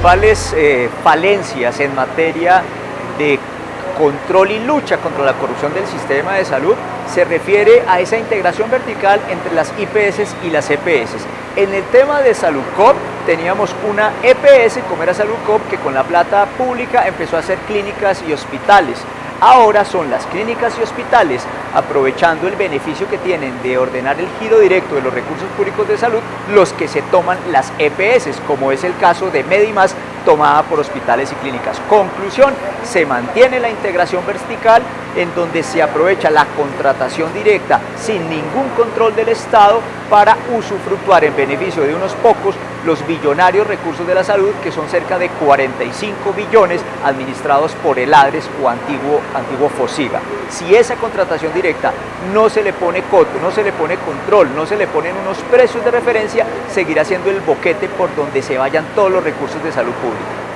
principales eh, falencias en materia de control y lucha contra la corrupción del sistema de salud se refiere a esa integración vertical entre las IPS y las EPS. En el tema de Salud Cop teníamos una EPS, como era Salud Cop, que con la plata pública empezó a hacer clínicas y hospitales. Ahora son las clínicas y hospitales, aprovechando el beneficio que tienen de ordenar el giro directo de los recursos públicos de salud, los que se toman las EPS, como es el caso de Medimas, tomada por hospitales y clínicas. Conclusión, se mantiene la integración vertical en donde se aprovecha la contratación directa sin ningún control del Estado para usufructuar en beneficio de unos pocos los billonarios recursos de la salud, que son cerca de 45 billones administrados por el ADRES o antiguo, antiguo FOSIGA. Si esa contratación directa no se le pone coto, no se le pone control, no se le ponen unos precios de referencia, seguirá siendo el boquete por donde se vayan todos los recursos de salud pública.